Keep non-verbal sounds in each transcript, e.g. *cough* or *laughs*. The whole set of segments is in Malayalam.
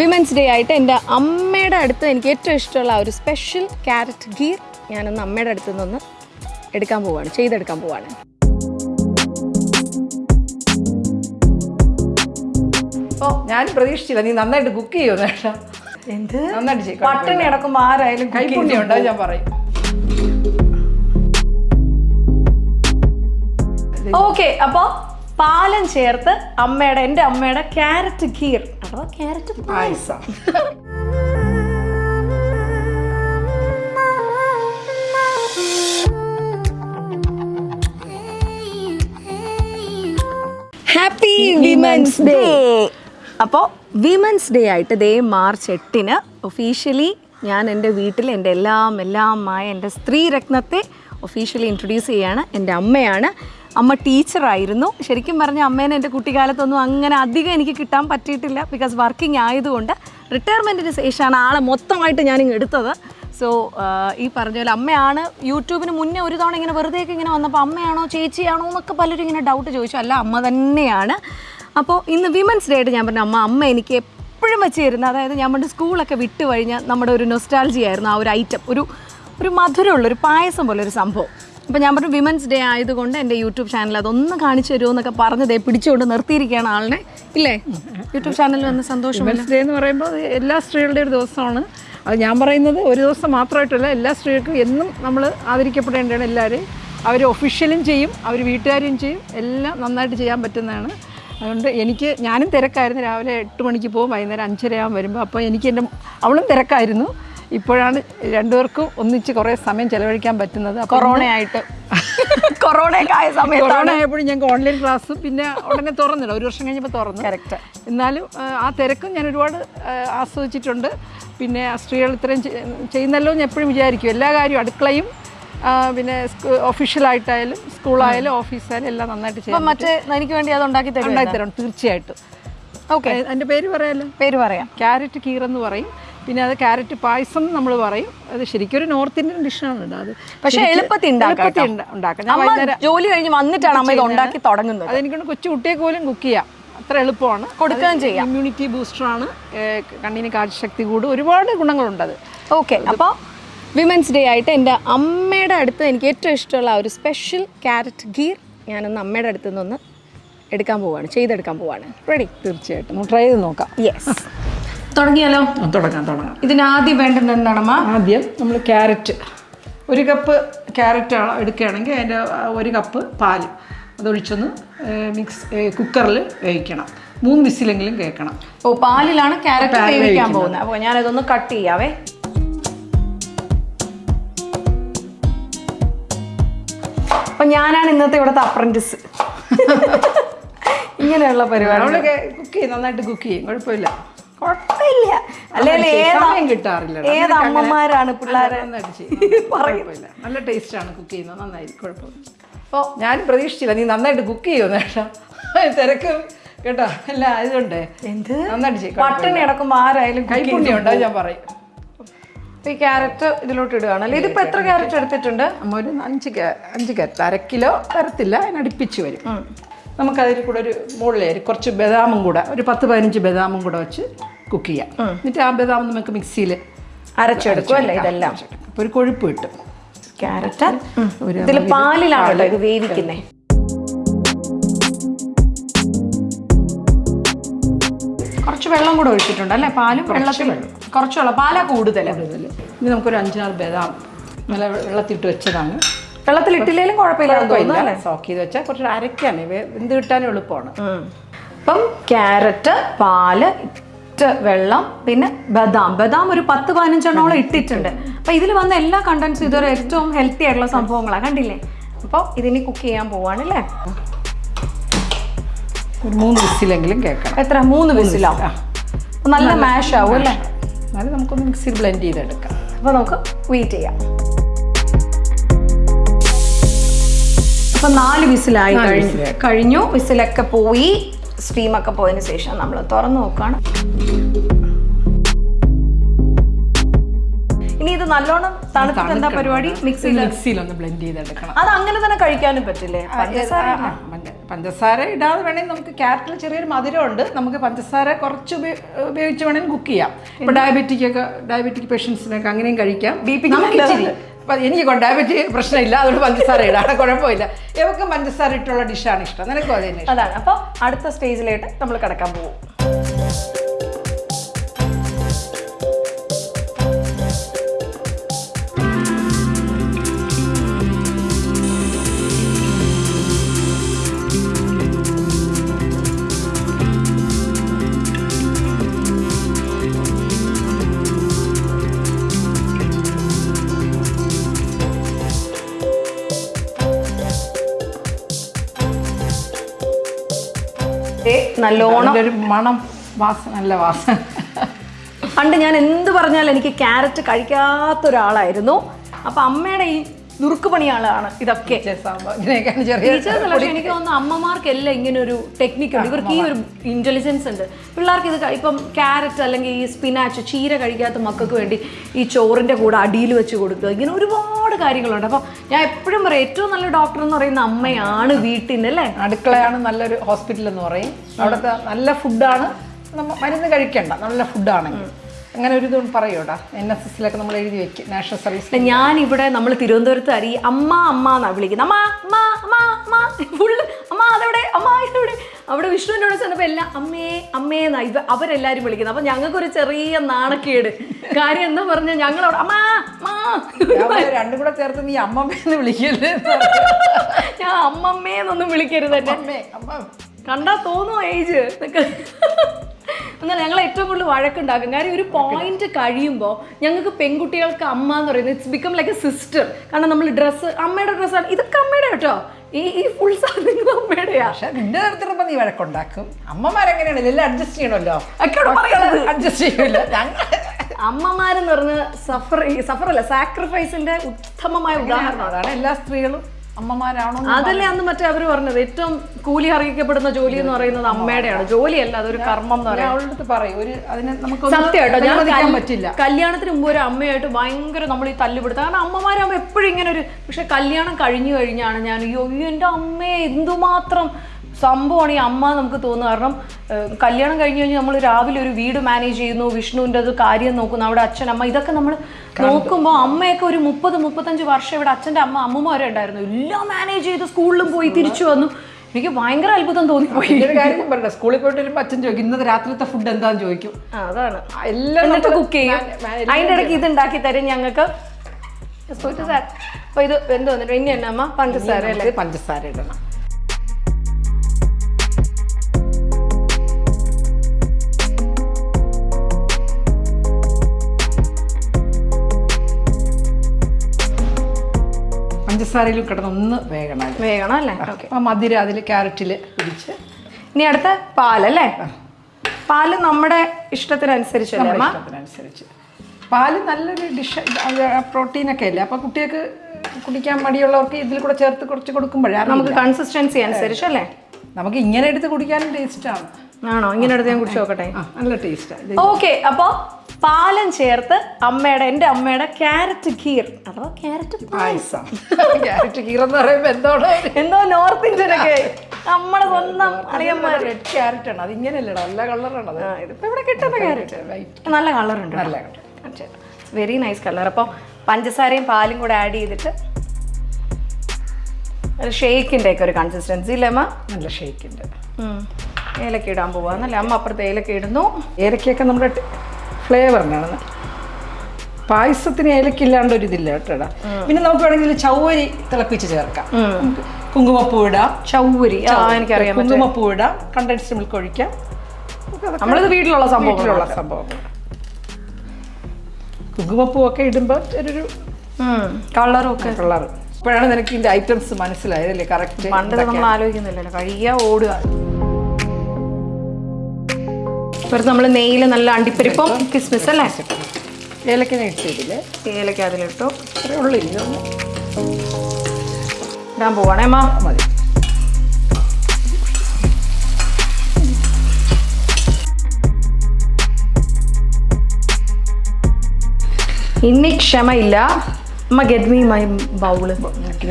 വിമൻസ് ഡേ ആയിട്ട് എന്റെ അമ്മയുടെ അടുത്ത് എനിക്ക് ഏറ്റവും ഇഷ്ടമുള്ള ഒരു സ്പെഷ്യൽ ക്യാരറ്റ് ഗീർ ഞാനൊന്ന് അമ്മയുടെ അടുത്ത് നിന്നൊന്ന് എടുക്കാൻ പോവാണ് ചെയ്തെടുക്കാൻ പോവാണ്. ഓ ഞാൻ പ്രതീക്ഷിച്ചില്ല. നീ നന്നായിട്ട് കുക്ക് ചെയ്യുമോ എന്ത്? നന്നായിട്ട് പട്ടിണി അടക്കുമ്പോൾ ആരായാലും കൈപ്പുണ്യം ഉണ്ടോ? ഞാൻ പറയും. ഓക്കെ അപ്പോൾ പാലം ചേർത്ത് അമ്മയുടെ എന്റെ അമ്മയുടെ ക്യാരറ്റ് ഗീർ അഥവാ ക്യാരറ്റ് പായസം. ഹാപ്പി വിമൻസ് ഡേ അപ്പോൾ വിമൻസ് ഡേ ആയിട്ട് ദേ മാർച്ച് എട്ടിന് ഒഫീഷ്യലി ഞാൻ എന്റെ വീട്ടിൽ എന്റെ എല്ലാം എല്ലാമായ എന്റെ സ്ത്രീരത്നത്തെ ഒഫീഷ്യലി ഇൻട്രൊഡ്യൂസ് ചെയ്യാണ് എന്റെ അമ്മയാണ്. അമ്മ ടീച്ചറായിരുന്നു. ശരിക്കും പറഞ്ഞ അമ്മേനെ എന്റെ കുട്ടിക്കാലത്തൊന്നും അങ്ങനെ അധികം എനിക്ക് കിട്ടാൻ പറ്റിയിട്ടില്ല. ബിക്കോസ് വർക്കിംഗ് ആയതുകൊണ്ട് റിട്ടയർമെന്റിന് ശേഷമാണ് ആളെ മൊത്തമായിട്ട് ഞാനിങ്ങ് എടുത്തത്. സോ ഈ പറഞ്ഞ പോലെ അമ്മയാണ് യൂട്യൂബിന് മുന്നേ ഒരു തവണ ഇങ്ങനെ വെറുതെയൊക്കെ ഇങ്ങനെ വന്നപ്പോൾ അമ്മയാണോ ചേച്ചിയാണോ എന്നൊക്കെ പലരും ഇങ്ങനെ ഡൗട്ട് ചോദിച്ചു. അല്ല അമ്മ തന്നെയാണ്. അപ്പോൾ ഇന്ന് വിമൻസ് ഡേ ആയിട്ട് ഞാൻ പറഞ്ഞു അമ്മ അമ്മ എനിക്ക് എപ്പോഴും വെച്ച് തരുന്ന അതായത് ഞാൻ പണ്ട് സ്കൂളൊക്കെ വിട്ട് കഴിഞ്ഞാൽ നമ്മുടെ ഒരു നൊസ്റ്റാൾജി ആയിരുന്നു ആ ഒരു ഐറ്റം ഒരു ഒരു മധുരമുള്ള ഒരു പായസം പോലെ ഒരു സംഭവം. അപ്പോൾ ഞാൻ പറഞ്ഞു വിമൻസ് ഡേ ആയതുകൊണ്ട് എന്റെ യൂട്യൂബ് ചാനൽ അതൊന്ന് കാണിച്ചു തരുമോ എന്നൊക്കെ പറഞ്ഞതേ പിടിച്ചുകൊണ്ട് നിർത്തിയിരിക്കുകയാണ് ആളിനെ. ഇല്ലേ? യൂട്യൂബ് ചാനലിൽ വന്ന സന്തോഷം വിമൻസ് ഡേ എന്ന് പറയുമ്പോൾ എല്ലാ സ്ത്രീകളുടെ ഒരു ദിവസമാണ്. അത് ഞാൻ പറയുന്നത് ഒരു ദിവസം മാത്രമായിട്ടല്ല എല്ലാ സ്ത്രീകൾക്കും എന്നും നമ്മൾ ആദരിക്കപ്പെടേണ്ടതാണ് എല്ലാവരെയും. അവർ ഒഫീഷ്യലും ചെയ്യും അവർ വീട്ടുകാരും ചെയ്യും എല്ലാം നന്നായിട്ട് ചെയ്യാൻ പറ്റുന്നതാണ്. അതുകൊണ്ട് എനിക്ക് ഞാനും തിരക്കായിരുന്നു. രാവിലെ എട്ട് മണിക്ക് പോകും വൈകുന്നേരം അഞ്ചരയാകും വരുമ്പോൾ. അപ്പോൾ എനിക്ക് എന്റെ അവളും തിരക്കായിരുന്നു. ഇപ്പോഴാണ് രണ്ടുപേർക്കും ഒന്നിച്ച് കുറേ സമയം ചെലവഴിക്കാൻ പറ്റുന്നത്. കൊറോണ കൊറോണയായിട്ട്. *laughs* കൊറോണയൊക്കെ ആയ സമയത്ത് കൊറോണ ആയപ്പോഴും ഞങ്ങൾക്ക് ഓൺലൈൻ ക്ലാസ് പിന്നെ ഉടനെ തുറന്നില്ല. ഒരു വർഷം കഴിഞ്ഞപ്പോൾ തുറന്നു. കറക്റ്റ് എന്നാലും ആ, തിരക്കും ഞാൻ ഒരുപാട് ആസ്വദിച്ചിട്ടുണ്ട്. പിന്നെ സ്ത്രീകൾ ഇത്രയും ചെയ്യുന്നല്ലോ എന്ന് എപ്പോഴും വിചാരിക്കും. എല്ലാ കാര്യവും അടുക്കളയും പിന്നെ ഒഫീഷ്യലായിട്ടായാലും സ്കൂളായാലും ഓഫീസായാലും എല്ലാം നന്നായിട്ട് ചെയ്യും മറ്റേ എനിക്ക് വേണ്ടി അത് ഉണ്ടാക്കി തരും തരണം തീർച്ചയായിട്ടും. ഓക്കെ എന്റെ പേര് പറയാമല്ലോ പേര് പറയാം. ക്യാരറ്റ് കീറെന്ന് പറയും. പിന്നെ അത് ക്യാരറ്റ് പായസം നമ്മൾ പറയും. അത് ശരിക്കും ഒരു നോർത്ത് ഇന്ത്യൻ ഡിഷാണ് അത്. പക്ഷേ എളുപ്പത്തിൽ ഉണ്ടാക്കാം ജോലി കഴിഞ്ഞ് വന്നിട്ടാണ് അമ്മ ഇത് ഉണ്ടാക്കി തുടങ്ങുന്നത്. അതെനിക്ക് കൊച്ചു കുട്ടിയെ പോലും കുക്ക് ചെയ്യാം. അത്ര എളുപ്പമാണ്. കൊടുക്കുകയും ചെയ്യാം. ഇമ്മ്യൂണിറ്റി ബൂസ്റ്ററാണ് കണ്ണിന് കാഴ്ചശക്തി കൂടും. ഒരുപാട് ഗുണങ്ങളുണ്ട് അത് ഓക്കെ അപ്പോൾ വിമൻസ് ഡേ ആയിട്ട് എന്റെ അമ്മയുടെ അടുത്ത് എനിക്ക് ഏറ്റവും ഇഷ്ടമുള്ള ഒരു സ്പെഷ്യൽ ക്യാരറ്റ് ഗീർ ഞാനൊന്ന് അമ്മയുടെ അടുത്ത് നിന്നൊന്ന് എടുക്കാൻ പോവാണ് ചെയ്തെടുക്കാൻ പോവാണ്. റെഡി തീർച്ചയായിട്ടും. ട്രൈ ചെയ്ത് നോക്കാം. യെസ് തുടങ്ങിയാലോ? തുടങ്ങാം തുടങ്ങാം. ഇതിന് ആദ്യം വേണ്ടത് എന്താണമ്മ? ആദ്യം നമ്മൾ ക്യാരറ്റ്. ഒരു കപ്പ് ക്യാരറ്റ് എടുക്കുകയാണെങ്കിൽ അതിന്റെ ഒരു കപ്പ് പാൽ അതൊഴിച്ചൊന്ന് മിക്സ് കുക്കറിൽ വേവിക്കണം. മൂന്ന് വിസിലെങ്കിലും കേൾക്കണം. ഓ പാലിലാണ് ക്യാരറ്റ് വേവിക്കാൻ പോകുന്നത്. അപ്പോൾ ഞാനതൊന്ന് കട്ട് ചെയ്യാവേ. അപ്പൊ ഞാനാണ് ഇന്നത്തെ ഇവിടുത്തെ അപ്രന്റിസ് *laughs* ഇങ്ങനെയുള്ള പരിപാടി കുക്ക് ചെയ്യും നന്നായിട്ട് കുക്ക് ചെയ്യും. കുഴപ്പമില്ല. കിട്ടാറില്ല. ഏത് അമ്മമാരാണ് പിള്ളേരെ? *laughs* നല്ല ടേസ്റ്റ് ആണ് കുക്ക് ചെയ്യുന്നത്. നന്നായി കുഴപ്പമില്ല. അപ്പോൾ ഞാൻ പ്രതീക്ഷിച്ചില്ല. നീ നന്നായിട്ട് കുക്ക് ചെയ്യുമെന്ന് കേട്ടോ *laughs* തിരക്ക് കേട്ടോ. അല്ല അതുകൊണ്ട് എന്ത്? നന്നായിട്ട് ചെയ്യും പട്ടിണി അടക്കുമ്പോൾ ആരായാലും കൈപ്പുണ്യം ഉണ്ടോ ഞാൻ പറയും. ഈ ക്യാരറ്റ് ഇതിലോട്ട് ഇടുകയാണ്. അല്ലേ ഇതിപ്പോ എത്ര ക്യാരറ്റ് എടുത്തിട്ടുണ്ട്? അമ്മ ഒരു അഞ്ച് അഞ്ച് ക്യാരറ്റ്. അര കിലോ തരത്തില്ല. അതിനടുപ്പിച്ച് വരും. നമുക്കതിൽ കൂടെ ഒരു മുകളിൽ കുറച്ച് ബദാമും കൂടെ ഒരു പത്ത് പതിനഞ്ച് ബദാമും കൂടെ വെച്ച് കുക്ക് ചെയ്യാം. എന്നിട്ട് ആ ബദാം നമുക്ക് മിക്സിയിൽ അരച്ചെടുക്കും അല്ലേ ഇതെല്ലാം? അപ്പോൾ ഒരു കൊഴുപ്പ് കിട്ടും. ക്യാരറ്റ് ഒരു ഇതിൽ പാലിലാണല്ലോ ഇത് വേവിക്കുന്നേ. കുറച്ച് വെള്ളം കൂടെ ഒഴിച്ചിട്ടുണ്ട് അല്ലേ? പാലും വെള്ളത്തിൽ കുറച്ച് വെള്ളം. പാലാ കൂടുതൽ. ഇനി നമുക്കൊരു അഞ്ചാറ് ബദാം നല്ല വെള്ളത്തിട്ട് വെച്ചതാണ്. വെള്ളത്തിൽ ഇട്ടില്ലേലും കുഴപ്പമില്ല. സോക്ക് ചെയ്ത് വെച്ചാൽ കുറച്ച് അരക്കാണ് എന്ത് കിട്ടാനും എളുപ്പമാണ്. അപ്പം ക്യാരറ്റ് പാൽ ഇട്ട് വെള്ളം പിന്നെ ബദാം. ബദാം ഒരു പത്ത് പതിനഞ്ചെണ്ണോളം ഇട്ടിട്ടുണ്ട്. അപ്പൊ ഇതിൽ വന്ന എല്ലാ കണ്ടൻസും ഇതൊരു ഏറ്റവും ഹെൽത്തി ആയിട്ടുള്ള സംഭവങ്ങളാണ് കണ്ടില്ലേ? അപ്പോൾ ഇതിനി കുക്ക് ചെയ്യാൻ പോവാണ് അല്ലേ ഒരു മൂന്ന് വിസിലെങ്കിലും കേൾക്കണം. എത്ര? മൂന്ന് വിസിലാവും നല്ല മാഷ് ആവും അല്ലേ? എന്നാലും നമുക്കൊന്ന് മിക്സിയിൽ ബ്ലെൻഡ് ചെയ്തെടുക്കാം. അപ്പൊ നമുക്ക് വെയിറ്റ് ചെയ്യാം. അപ്പൊ നാല് വിസിലായി. കഴിഞ്ഞു. വിസിലൊക്കെ പോയി. സ്റ്റീമൊക്കെ പോയതിന് ശേഷം നമ്മൾ തുറന്നു നോക്കുകയാണ് ഇനി ഇത് നല്ലോണം തണുത്തിട്ട് എന്താ പരിപാടി? മിക്സിയിൽ മിക്സിയിൽ ഒന്ന് ബ്ലെൻഡ് ചെയ്തെടുക്കണം. അത് അങ്ങനെ തന്നെ കഴിക്കാനും പറ്റില്ലേ? പഞ്ചസാര പഞ്ചസാര ഇടാതെ വേണമെങ്കിൽ നമുക്ക് ക്യാരറ്റിൽ ചെറിയൊരു മധുരം ഉണ്ട് നമുക്ക് പഞ്ചസാര കുറച്ച് ഉപയോ- ഉപയോഗിച്ച് വേണമെങ്കിൽ കുക്ക് ചെയ്യാം. ഇപ്പൊ ഡയബറ്റിക് ഒക്കെ ഡയബറ്റിക് പേഷ്യൻസിനൊക്കെ അങ്ങനെയും കഴിക്കാം. ബി ക്ക് എനിക്ക് എനിക്ക് ഡയബറ്റിക് പ്രശ്നമില്ല. അതുകൊണ്ട് പഞ്ചസാര ഇടാണ് കുഴപ്പമില്ല. ഇവക്ക് പഞ്ചസാര ഇട്ടുള്ള ഡിഷാണ് ഇഷ്ടം. നിനക്കും അത് അതാണ്. അപ്പോൾ അടുത്ത സ്റ്റേജിലായിട്ട് നമ്മൾ കിടക്കാൻ പോകും. നല്ലോണം ഒരു മണം വാസന നല്ല വാസന പണ്ട് ഞാൻ എന്ത് പറഞ്ഞാലും എനിക്ക് ക്യാരറ്റ് കഴിക്കാത്ത ഒരാളായിരുന്നു അപ്പൊ അമ്മയുടെ ഈ നുറുക്ക് പണിയാളാണ് ഇതൊക്കെ എനിക്ക് തോന്നുന്നു അമ്മമാർക്കെല്ലാം ഇങ്ങനെ ഒരു ടെക്നിക്ക് ഉണ്ട്. ഇവർക്ക് ഈ ഒരു ഇന്റലിജൻസ് ഉണ്ട്. പിള്ളേർക്ക് ഇത് ഇപ്പം ക്യാരറ്റ് അല്ലെങ്കിൽ ഈ സ്പിനാച്ച് ചീര കഴിക്കാത്ത മക്കൾക്ക് വേണ്ടി ഈ ചോറിന്റെ കൂടെ അടിയിൽ വെച്ച് കൊടുക്കുക. ഇങ്ങനെ ഒരുപാട് കാര്യങ്ങളുണ്ട്. അപ്പം ഞാൻ എപ്പോഴും പറയും ഏറ്റവും നല്ല ഡോക്ടർ എന്ന് പറയുന്ന അമ്മയാണ് വീട്ടിന്റെ അല്ലേ? അടുക്കളയാണ് നല്ലൊരു ഹോസ്പിറ്റൽ എന്ന് പറയും. അവിടുത്തെ നല്ല ഫുഡാണ് മരുന്ന് കഴിക്കണ്ട. നല്ല ഫുഡാണെങ്കിൽ അങ്ങനെ ഒരു ഇതും പറയൂടാ. എൻ എസ് എസിലൊക്കെ നമ്മൾ എഴുതി വെക്കും നാഷണൽ സർവീസ് ഞാൻ ഇവിടെ നമ്മൾ തിരുവനന്തപുരത്ത് അറിയി അമ്മ അമ്മ എന്നാ വിളിക്കുന്നത്. അമ്മ അമ്മ അമ്മ അമ്മ. ഫുള്ള് അമ്മ അതെവിടെ? അമ്മ ഇതെവിടെ? അവിടെ വിഷ്ണുവിന്റെ അവിടെ ചെന്നപ്പോൾ എല്ലാം അമ്മേ അമ്മേ എന്നാ ഇത് അവരെല്ലാവരും വിളിക്കുന്നത്. അപ്പം ഞങ്ങൾക്കൊരു ചെറിയ നാണക്കേട്. കാര്യം എന്താ പറഞ്ഞാൽ ഞങ്ങളവിടെ അമ്മ രണ്ടും കൂടെ ചേർത്ത് നീ അമ്മമ്മേന്ന് വിളിക്കല്ലേ? ഞാൻ അമ്മമ്മേന്നൊന്നും വിളിക്കരുത് എന്നെ. അമ്മേ അമ്മ കണ്ടാ തോന്നുമോ ഏജ് എന്നാൽ ഞങ്ങൾ ഏറ്റവും കൂടുതൽ വഴക്കുണ്ടാക്കും. കാര്യം ഒരു പോയിന്റ് കഴിയുമ്പോൾ ഞങ്ങൾക്ക് പെൺകുട്ടികൾക്ക് അമ്മ എന്ന് പറയുന്നത് it's become like a sister കാരണം നമ്മൾ ഡ്രസ്സ് അമ്മയുടെ ഡ്രസ്സാണ് ഇതൊക്കെ അമ്മയുടെ കേട്ടോ. ഈ ഈ ഫുൾ സാധനങ്ങൾ അമ്മയുടെയാ. പക്ഷെ നിന്റെ നേരത്തിനപ്പം നീ വഴക്കുണ്ടാക്കും. അമ്മമാരെങ്ങനെയാണ് എല്ലാം അഡ്ജസ്റ്റ് ചെയ്യണമല്ലോ. അഡ്ജസ്റ്റ് ചെയ്യില്ല ഞങ്ങൾ അമ്മമാരെന്ന് പറഞ്ഞ സഫർ സഫറല്ല സാക്രിഫൈസിന്റെ ഉത്തമമായ ഉദാഹരണമാണ് അതാണ് എല്ലാ സ്ത്രീകളും അമ്മമാരാണോ അതല്ലേ അന്ന് മറ്റേ അവർ പറഞ്ഞത്? ഏറ്റവും കൂലി അറിയിക്കപ്പെടുന്ന ജോലി എന്ന് പറയുന്നത് അമ്മയുടെയാണ്. ജോലിയല്ല അതൊരു കർമ്മം എന്ന് പറയുന്നത്. പറയും. ഒരു അതിനെ നമുക്ക് സത്യമായിട്ടോ ഞാൻ പറ്റില്ല. കല്യാണത്തിന് മുമ്പ് ഒരു അമ്മയായിട്ട് ഭയങ്കര നമ്മൾ ഈ തല്ലുപിടുത്തം. കാരണം അമ്മമാരാകുമ്പോൾ എപ്പോഴും ഇങ്ങനെ ഒരു പക്ഷെ കല്യാണം കഴിഞ്ഞു കഴിഞ്ഞാണ് ഞാൻ അയ്യോ എന്റെ അമ്മയെ എന്തുമാത്രം സംഭവമാണ് ഈ അമ്മ നമുക്ക് തോന്നുന്നത്. കാരണം കല്യാണം കഴിഞ്ഞ് കഴിഞ്ഞാൽ നമ്മൾ രാവിലെ ഒരു വീട് മാനേജ് ചെയ്യുന്നു വിഷ്ണുവിന്റെ അത് കാര്യം നോക്കുന്നു അവിടെ അച്ഛൻ അമ്മ ഇതൊക്കെ നമ്മൾ നോക്കുമ്പോൾ അമ്മയൊക്കെ ഒരു മുപ്പത് മുപ്പത്തഞ്ച് വർഷം ഇവിടെ അച്ഛന്റെ അമ്മ അമ്മമ്മ വരെ ഉണ്ടായിരുന്നു. എല്ലാം മാനേജ് ചെയ്ത് സ്കൂളിലും പോയി തിരിച്ചു വന്നു. എനിക്ക് ഭയങ്കര അത്ഭുതം തോന്നിപ്പോയി. ഒരു കാര്യം പറയട്ടെ സ്കൂളിൽ പോയിട്ട് വരുമ്പോൾ അച്ഛൻ ചോദിക്കും ഇന്നത്തെ രാത്രിത്തെ ഫുഡ് എന്താന്ന് ചോദിക്കും? അതാണ്. എല്ലാം എന്നിട്ട് കുക്ക് ചെയ്യും. അതിന്റെ ഇടയ്ക്ക് ഇത് ഉണ്ടാക്കി തരും ഞങ്ങൾക്ക്. അപ്പൊ ഇത് എന്ത് വന്നിട്ട് ഇനി എന്നാ അമ്മ? പഞ്ചസാര അല്ലേ? പഞ്ചസാര ഇടണം. പഞ്ചസാരയിൽ കിടന്ന് ഒന്ന് വേഗണം. വേഗണം അല്ലേ? ഓക്കെ ആ മധുരം അതിൽ ക്യാരറ്റിൽ പിടിച്ച്. ഇനി അടുത്ത പാലല്ലേ? പാൽ നമ്മുടെ ഇഷ്ടത്തിനനുസരിച്ചല്ലേ ഇഷ്ടത്തിനനുസരിച്ച്. പാൽ നല്ലൊരു ഡിഷ് പ്രോട്ടീനൊക്കെ അല്ലേ? അപ്പോൾ കുട്ടികൾക്ക് കുടിക്കാൻ മടിയുള്ളവർക്ക് ഇതിൽ കൂടെ ചേർത്ത് കുറച്ച് കൊടുക്കുമ്പോഴേ നമുക്ക് കൺസിസ്റ്റൻസി അനുസരിച്ചല്ലേ? നമുക്ക് ഇങ്ങനെ എടുത്ത് കുടിക്കാനും ടേസ്റ്റാണ് ആണോ? ഇങ്ങനെ എടുത്ത് ഞാൻ കുടിച്ചു നോക്കട്ടെ. നല്ല ടേസ്റ്റാണ് ഓക്കെ അപ്പോ പാലം ചേർത്ത് അമ്മയുടെ എന്റെ അമ്മയുടെ ക്യാരറ്റ് ഖീർ. അഥവാ ക്യാരറ്റ് പായസം. ക്യാരറ്റ് എന്ന് പറയുമ്പോൾ എന്തോ എന്തോ നോർത്ത് ഇന്ത്യനൊക്കെ നമ്മുടെ സ്വന്തം അറിയാൻ റെഡ് ക്യാരറ്റ് ആണ്. അത് ഇങ്ങനെയല്ലടാ നല്ല കളറാണ് അത്. ഇതിപ്പോൾ ഇവിടെ കിട്ടുന്ന ക്യാരറ്റ് നല്ല കളറുണ്ട് നല്ല വെരി നൈസ് കളർ അപ്പോൾ പഞ്ചസാരയും പാലും കൂടെ ആഡ് ചെയ്തിട്ട് ഒരു ഷേക്കിന്റെ ഒക്കെ ഒരു കൺസിസ്റ്റൻസി ഇല്ലേ അമ്മ? നല്ല ഷേക്കിന്റെ. ഏലക്ക ഇടാൻ പോവാന്നല്ലേ? അമ്മ അപ്പുറത്ത് ഏലക്ക ഇടുന്നു. ഏലക്കയൊക്കെ നമ്മുടെ ഫ്ലേവറിനാണ് പായസത്തിന് ഏലക്കില്ലാണ്ട് ഒരു ഇതില്ല കേട്ടോടാ പിന്നെ നമുക്ക് വേണമെങ്കിൽ ചൗവരി തിളപ്പിച്ച് ചേർക്കാം. കുങ്കുമപ്പൂ ഇടാം. ചൗവരി എനിക്കറിയാം കുങ്കുമപ്പൂ ഇടാം. കണ്ടൻസ്ഡ് മിൽക്ക് ഒഴിക്കാം. നമ്മളിത് വീട്ടിലുള്ള സംഭവം സംഭവങ്ങൾ കുങ്കുമപ്പൂ ഒക്കെ ഇടുമ്പോൾ ഒരു കളറും ഒക്കെ കളർ ഇപ്പോഴാണ് നിനക്ക് ഇതിന്റെ ഐറ്റംസ് മനസ്സിലായതല്ലേ കറക്റ്റ് പണ്ട് നമ്മൾ ആലോചിക്കുന്നില്ലല്ലോ. കഴിയാ ഓടുക. വെറുതെ നമ്മൾ നെയ്യിൽ നല്ല അണ്ടിപ്പരിപ്പും കിസ്മിസ് അല്ലേ? ഏലക്ക ഏലക്ക അതിലിട്ടു. ഉള്ളൂ ഇടാൻ പോവാണേ അമ്മ. മതി. ഇനി ക്ഷമയില്ല. അമ്മ get me my bowl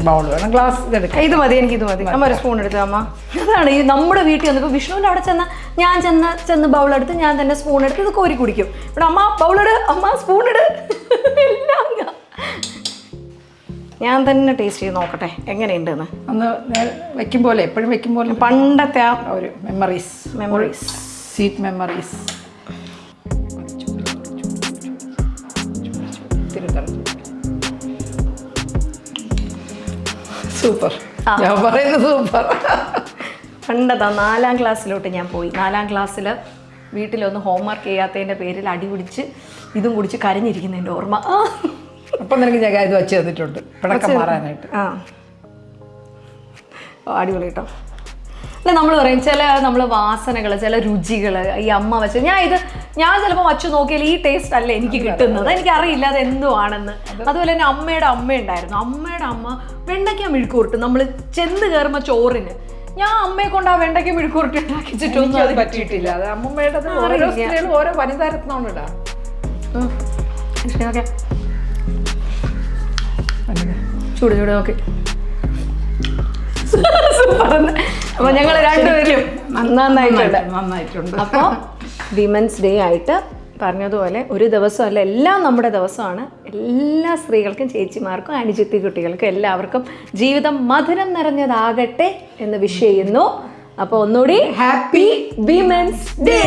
bowl വേണം ഗ്ലാസ് ഇത് മതി എനിക്ക് ഇത് മതി. അമ്മ ഒരു സ്പൂൺ എടുത്തു അമ്മ. അതാണ് ഈ നമ്മുടെ വീട്ടിൽ വന്നപ്പോൾ വിഷ്ണുവിന്റെ അവിടെ ചെന്ന ഞാൻ ചെന്ന് ചെന്ന് ബൗൾ എടുത്ത് ഞാൻ തന്നെ സ്പൂൺ എടുത്ത് ഇത് കോരി കുടിക്കും. ഇവിടെ അമ്മ ബൗളിട് അമ്മ സ്പൂൺ ഇട്. എല്ലാം ഞാൻ. തന്നെ ടേസ്റ്റ് ചെയ്ത് നോക്കട്ടെ എങ്ങനെയുണ്ടെന്ന്. അന്ന് വെക്കും പോലെ എപ്പോഴും വെക്കും പോലെ പണ്ടത്തെ ആ ഒരു memories memories sweet memories super. ഞാൻ പറയുന്നത് സൂപ്പർ. പണ്ടതാ നാലാം ക്ലാസ്സിലോട്ട് ഞാൻ പോയി. നാലാം ക്ലാസ്സിൽ വീട്ടിലൊന്ന് ഹോംവർക്ക് ചെയ്യാത്തതിന്റെ പേരിൽ അടി പിടിച്ച് ഇതും കുടിച്ച് കരഞ്ഞിരിക്കുന്നതിന്റെ ഓർമ്മ. അപ്പം നിനക്ക് ഞാൻ ഇത് വെച്ച് തന്നിട്ടുണ്ട്. പിണക്കം മാറാനായിട്ട്. ആ. അടിപൊളി കേട്ടോ. അല്ല നമ്മൾ പറയും ചില നമ്മൾ വാസനകൾ ചില രുചികൾ ഈ അമ്മ വെച്ച് ഞാൻ ഇത് ഞാൻ ചിലപ്പോൾ വച്ച് നോക്കിയാൽ ഈ ടേസ്റ്റ് അല്ല എനിക്ക് കിട്ടുന്നത്. എനിക്ക് അറിയില്ല അത് എന്തുവാണെന്ന്. അതുപോലെ തന്നെ അമ്മയുടെ അമ്മ ഉണ്ടായിരുന്നു. അമ്മയുടെ അമ്മ വെണ്ടയ്ക്ക മെഴുക്കൂർട്ട് നമ്മൾ ചെന്ന് കയറുമ്പോൾ ചോറിന്. ഞാൻ അമ്മയെ കൊണ്ട് ആ വെണ്ടയ്ക്ക മെഴുക്കൂർട്ട് ഉണ്ടാക്കിച്ചിട്ടൊന്നും അത് പറ്റിയിട്ടില്ല. അത് അമ്മമ്മയുടെ ഓരോ. സ്ത്രീകളും ഓരോ വനിതാരത്നമാണ് ഇടാ ഉം. ചൂട് ചൂട് നോക്കി. അപ്പൊ ഞങ്ങൾ രണ്ടുപേരും നന്നായിട്ടുണ്ട്. നന്നായിട്ടുണ്ട് അപ്പോൾ വിമൻസ് ഡേ ആയിട്ട് പറഞ്ഞതുപോലെ ഒരു ദിവസമല്ല എല്ലാം നമ്മുടെ ദിവസമാണ്. എല്ലാ സ്ത്രീകൾക്കും ചേച്ചിമാർക്കും അനുജിത്തി കുട്ടികൾക്കും എല്ലാവർക്കും ജീവിതം മധുരം നിറഞ്ഞതാകട്ടെ എന്ന് വിഷ് ചെയ്യുന്നു. അപ്പോൾ ഒന്നുകൂടി ഹാപ്പി വിമൻസ് ഡേ